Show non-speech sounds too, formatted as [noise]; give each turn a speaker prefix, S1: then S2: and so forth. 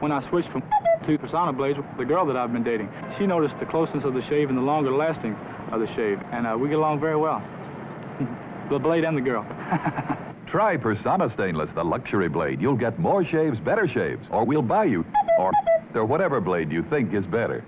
S1: when I switched from to Personna blades, the girl that I've been dating, she noticed the closeness of the shave and the longer lasting of the shave, and uh, we get along very well. [laughs] the blade and the girl. [laughs]
S2: Try Personna Stainless, the luxury blade. You'll get more shaves, better shaves, or we'll buy you, or, or whatever blade you think is better.